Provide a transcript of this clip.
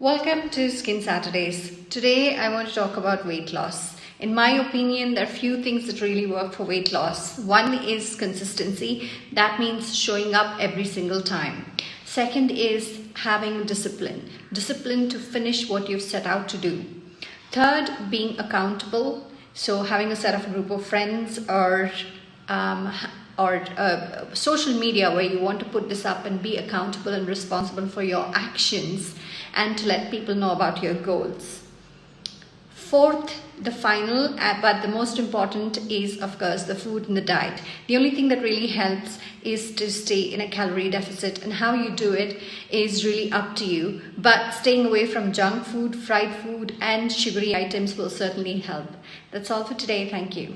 Welcome to Skin Saturdays. Today I want to talk about weight loss. In my opinion, there are few things that really work for weight loss. One is consistency. That means showing up every single time. Second is having discipline. Discipline to finish what you've set out to do. Third, being accountable. So having a set of group of friends or um, or uh, social media where you want to put this up and be accountable and responsible for your actions and to let people know about your goals. Fourth, the final, uh, but the most important is, of course, the food and the diet. The only thing that really helps is to stay in a calorie deficit, and how you do it is really up to you. But staying away from junk food, fried food, and sugary items will certainly help. That's all for today. Thank you.